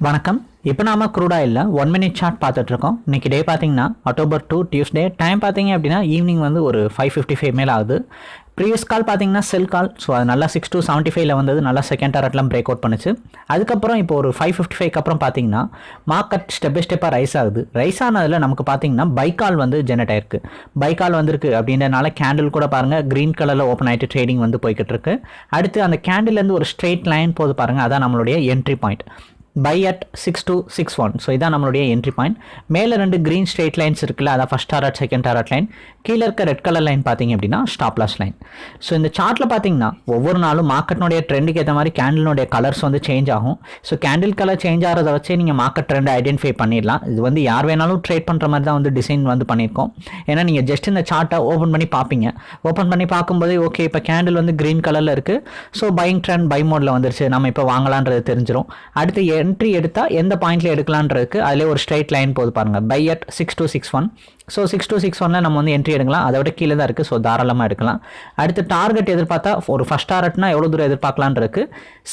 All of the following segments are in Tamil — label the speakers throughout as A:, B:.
A: வணக்கம். இப்போ நாம க்ரூட் இல்லை ஒன் மினிட் சார்ட் பார்த்துட்ருக்கோம். இன்றைக்கி டே பார்த்தீங்கன்னா அக்டோபர் டூ டியூஸ்டே டைம் பார்த்தீங்க அப்படின்னா ஈவினிங் வந்து ஒரு ஃபைவ் ஃபிஃப்டி ஃபைவ் மேலே ஆகுது. ப்ரீவியஸ் கால் பார்த்தீங்கன்னா செல் கால் ஸோ அது நல்லா சிக்ஸ் டூ செவன்ட்டி ஃபைவ்ல வந்தது நல்லா செகண்ட் டாரட்லாம் பிரேக் அவுட் பண்ணுச்சு. அதுக்கப்புறம் இப்போ ஒரு ஃபைவ் ஃபிஃப்டி ஃபைவ் அப்புறம் பார்த்தீங்கன்னா மார்க்கெட் ஸ்டெப் பை ஸ்டெப்பாக ரைஸ் ஆகுது. ரைஸ் ஆனதில் நமக்கு பார்த்தீங்கன்னா பைக்கால் வந்து ஜெனரேட் ஆயிருக்கு. பைக்கால் வந்திருக்கு அப்படின்றனால கேண்டில் கூட பாருங்கள் க்ரீன் கலரில் ஓப்பன் ஆகிட்டு ட்ரேடிங் வந்து போய்கிட்டு இருக்கு அடுத்து அந்த கேண்டில்லேருந்து ஒரு ஸ்ட்ரெயிட் லைன் போது பாருங்கள் அதான் நம்மளுடைய entry point by at six two six one so இதான் நம்மளுடைய என்ட்ரி பாயிண்ட் மேலே ரெண்டு க்ரீன் ஸ்ட்ரெயிட் லைன்ஸ் இருக்குல்ல அதான் first target second target line கீழே இருக்க ரெட் கலர் லைன் பார்த்தீங்க அப்படின்னா ஸ்டாப் லாஸ் லைன் ஸோ இந்த சார்ட்டில் பார்த்தீங்கன்னா ஒவ்வொரு நாளும் மார்க்கெட்னுடைய ட்ரெண்டுக்கு ஏற்ற மாதிரி கேண்டிலுடைய கலர்ஸ் வந்து சேஞ்ச் ஆகும். ஸோ கேண்டில் கலர் சேஞ்ச் ஆகிறத வச்சே நீங்கள் மார்க்கெட் ட்ரெண்ட் ஐடென்டிஃபை பண்ணிடலாம். இது வந்து யார் வேணாலும் ட்ரேட் பண்ணுற மாதிரி தான் வந்து டிசைன் வந்து பண்ணியிருக்கோம். ஏன்னா நீங்கள் ஜஸ்ட் இந்த சார்ட்டை ஓப்பன் பண்ணி பார்ப்பீங்க. ஓப்பன் பண்ணி பார்க்கும்போது ஓகே இப்போ கேண்டில் வந்து க்ரீன் கலரில் இருக்குது ஸோ பையிங் ட்ரெண்ட் பை மோடில் வந்துருச்சு. நம்ம இப்போ வாங்கலான்றது தெரிஞ்சிடும் அடுத்து என்ட்ரி எடுத்தால் எந்த பாயிண்ட்ல எடுக்கலான்றதுக்கு அதிலே ஒரு ஸ்ட்ரைட் லைன் போது பாருங்க. By at six two six one so six two six ஒன்ல நம்ம வந்து என்ட்ரி எடுக்கலாம். அதை விட கீழே தான் இருக்குது ஸோ தாராளமாக எடுக்கலாம். அடுத்து டார்கெட் எதிர்பார்த்தா ஒரு ஃபஸ்ட் டார்கெட்னா எவ்வளோ தூரம் எதிர்பார்க்கலான்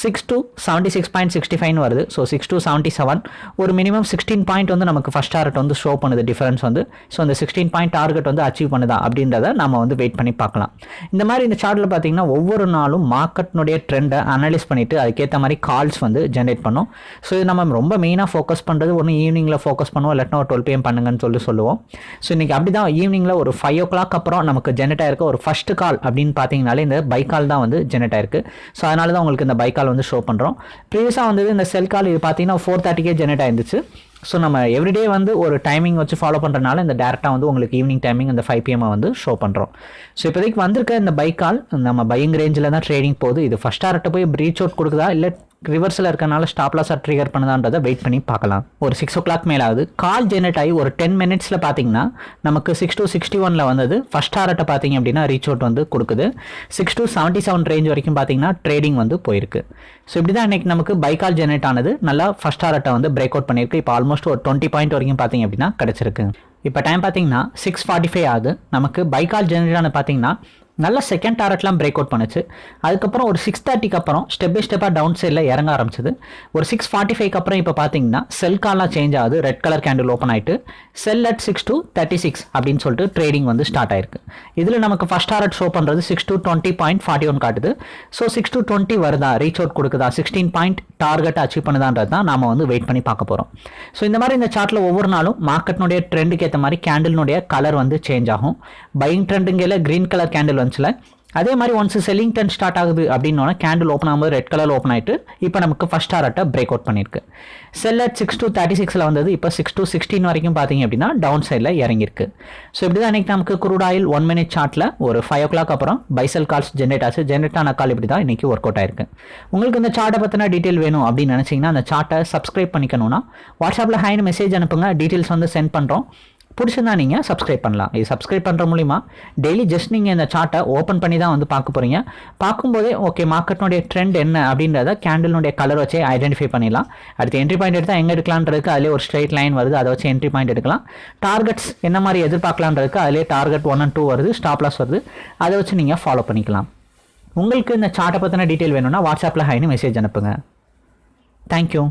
A: six two seventy six point sixty ஃபைவ்னு வருது. So six two seventy seven ஒரு மினிமம் சிக்ஸ்டீன் பாயிண்ட் வந்து நமக்கு ஃபஸ்ட் டார்கெட் வந்து ஷோ பண்ணுது டிஃபரன்ஸ் வந்து. ஸோ அந்த சிக்ஸ்டீன் பாயிண்ட் டார்கெட் வந்து அச்சீவ் பண்ணுதா அப்படின்றத நம்ம வந்து வெயிட் பண்ணி பார்க்கலாம். இந்த மாதிரி இந்த சார்ட்டில் பார்த்தீங்கன்னா ஒவ்வொரு நாளும் மார்க்கெட்னுடைய ட்ரெண்டை அனலைஸ் பண்ணிட்டு அதுக்கேற்ற மாதிரி கால்ஸ் வந்து ஜென்ரேட் பண்ணும். ஸோ இது நம்ம ரொம்ப மெயினாக ஃபோக்கஸ் பண்ணுறது ஒன்று ஈவினிங்கில் ஃபோக்கஸ் பண்ணுவோம் இல்லாட்டினா ஒரு டுவெல் பிஎம் பண்ணுங்கன்னு சொல்லி சொல்லுவோம். ஸோ இன்றைக்கி அப்படி தான் ஈவினிங்கில் ஒரு ஃபைவ் ஓ கிளாக் அப்புறம் நமக்கு ஜெனரேட் ஆயிருக்க. ஒரு ஃபஸ்ட்டு கால் அப்படின்னு பார்த்தீங்கனாலே இந்த பை கால் தான் வந்து ஜெனரேட் ஆயிருக்கு. ஸோ அதனால தான் உங்களுக்கு இந்த பை கால் வந்து ஷோ பண்ணுறோம் ப்ரீவியஸாக வந்தது இந்த செல் கால் இது பார்த்தீங்கன்னா ஃபோர் தேர்ட்டிக்கே ஜெனரேட் ஆயிருந்துச்சு. ஸோ நம்ம எவ்ரிடே வந்து ஒரு டைமிங் வச்சு ஃபாலோ பண்ணுறதுனால இந்த டேரெக்டாக வந்து உங்களுக்கு ஈவினிங் டைமிங் இந்த ஃபைவ் பிஎம் வந்து ஷோ பண்ணுறோம் ஸோ இப்போதைக்கு வந்திருக்க இந்த பைக் கால் நம்ம பையிங் ரேஞ்சில் தான் ட்ரேடிங் போகுது. இது ஃபஸ்ட் டாரட்டை போய் ப்ரீச் அவுட் கொடுக்குதா? இல்லை ரிவர்ஸில் இருக்கனால ஸ்டாப் லாஸாக ட்ரிகர் பண்ணுதான்றதை வெயிட் பண்ணி பார்க்கலாம். ஒரு சிக்ஸ் ஓ கிளாக் மேலே ஆகுது கால் ஜெனரேட் ஆகி ஒரு டென் மினிட்ஸில் பார்த்தீங்கன்னா நமக்கு சிக்ஸ் டூ சிக்ஸ்டி ஒனில் வந்தது ஃபஸ்ட் டாரட்டை பார்த்தீங்க அப்படின்னா ரீச் அவுட் வந்து கொடுக்குது. Six two seventy seven range வரைக்கும் பார்த்தீங்கன்னா ட்ரேடிங் வந்து போயிருக்கு. ஸோ இப்படி தான் இன்றைக்கி நமக்கு பைக்கால் ஜெனரேட் ஆனது. நல்லா ஃபஸ்ட் டாரட்டை வந்து பிரேக் அவுட் பண்ணியிருக்கு. இப்போ ஆல்மோஸ்ட் ஒரு டுவெண்ட்டி பாயிண்ட் வரைக்கும் பார்த்தீங்க அப்படின்னா கிடச்சிருக்கு. இப்போ டைம் பார்த்தீங்கன்னா சிக்ஸ் ஃபார்ட்டி ஃபைவ் ஆகுது. நமக்கு பைக்கால் ஜெனரேட் ஆனது பார்த்தீங்கன்னா நல்ல செகண்ட் டாரட்லாம் பிரேக் அவுட் பண்ணுச்சு. அதுக்கப்புறம் ஒரு சிக்ஸ் தேர்ட்டிக்கு அப்புறம் ஸ்டெப் பை ஸ்டெப்பாக டவுன் சைடில் இறங்க ஆரம்பிச்சது. ஒரு சிக்ஸ் ஃபார்ட்டி ஃபைவ்க்கு அப்புறம் இப்போ பார்த்தீங்கன்னா செல் கால்லாம் சேஞ்ச் ஆகுது. ரெட் கலர் கேண்டில் ஓப்பன் ஆகிட்டு sell at six two thirty six அப்படின்னு சொல்லிட்டு ட்ரேடிங் வந்து ஸ்டார்ட் ஆயிருக்கு. இதில் நமக்கு ஃபஸ்ட் டாரட் ஷோ பண்ணுறது six two twenty point forty one காட்டுது. ஸோ சிக்ஸ் டூ டுவெண்ட்டி வருதா? ரீச் அவுட் கொடுக்குதா? சிக்ஸ்டீன் பாயிண்ட் டார்கெட் அச்சீவ் பண்ணுதான்றது தான் நாம் வந்து வெயிட் பண்ணி பார்க்க போகிறோம் ஸோ இந்த மாதிரி இந்த சார்ட்டில் ஒவ்வொரு நாளும் மார்க்கெட்னுடைய ட்ரெண்டுக்கு ஏற்ற மாதிரி கேண்டில்னுடைய கலர் வந்து சேஞ்ச் ஆகும். பையிங் ட்ரெண்டுங்கையில் க்ரீன் கலர் கேண்டில் வந்து வந்துச்சுல அதே மாதிரி ஒன்ஸ் செல்லிங் டென் ஸ்டார்ட் ஆகுது அப்படின்னோட கேண்டில் ஓப்பன் ஆகும்போது ரெட் கலர் ஓப்பன் ஆகிட்டு இப்போ நமக்கு ஃபஸ்ட் டாரட்டை பிரேக் அவுட் பண்ணியிருக்கு sell at six two thirty சிக்ஸில் வந்தது இப்போ சிக்ஸ் டூ சிக்ஸ்டீன் வரைக்கும் பார்த்தீங்க அப்படின்னா டவுன் சைடில் இறங்கியிருக்கு. ஸோ இப்படி தான் இன்றைக்கி நமக்கு குரூட் ஆயில் ஒன் மினிட் சார்ட்டில் ஒரு ஃபைவ் ஓ கிளாக் அப்புறம் பைசல் கால்ஸ் ஜென்ரேட் ஆச்சு. ஜென்ரேட் ஆன கால் இப்படி தான் இன்றைக்கி ஒர்க் அவுட் ஆயிருக்கு. உங்களுக்கு இந்த சார்ட்டை பற்றின டீட்டெயில் வேணும் அப்படின்னு நினச்சிங்கன்னா அந்த சார்ட்டை சப்ஸ்கிரைப் பண்ணிக்கணும்னா வாட்ஸ்அப்பில் ஹைன்னு மெசேஜ் அனுப்புங்க. டீட்டெயில்ஸ் வந்து சென்ட் பண்ணுறோம் பிடிச்சிருந்தா நீங்கள் சப்ஸ்கிரைப் பண்ணலாம். இது சப்ஸ்கிரைப் பண்ணுற மூலிமா டெய்லி ஜஸ்ட் நீங்கள் இந்த சார்ட்டை ஓப்பன் பண்ணி தான் வந்து பார்க்க போகிறீங்க பார்க்கும்போதே ஓகே மார்க்கெட்னுடைய ட்ரெண்ட் என்ன அப்படின்றத கேண்டிலுடைய கலர் வச்சே ஐடென்டிஃபை பண்ணிடலாம். அடுத்து என்ட்ரி பாயிண்ட் எடுத்தால் எங்கே எடுக்கலான்றதுக்கு அதிலே ஒரு ஸ்ட்ரைட் லைன் வருது அதை வச்சு என்ட்ரி பாயிண்ட் எடுக்கலாம். டார்கெட்ஸ் என்ன மாதிரி எதிர்பார்க்கலான்றதுக்கு அதிலே டார்கெட் ஒன் அண்ட் டூ வருது ஸ்டாப் லாஸ் வருது. அதை வச்சு நீங்கள் ஃபாலோ பண்ணிக்கலாம். உங்களுக்கு இந்த சார்ட்டை பற்றின டீட்டெயில் வேணும்னா வாட்ஸ்அப்பில் ஹைன்னு மெசேஜ் அனுப்புங்க. தேங்க்யூ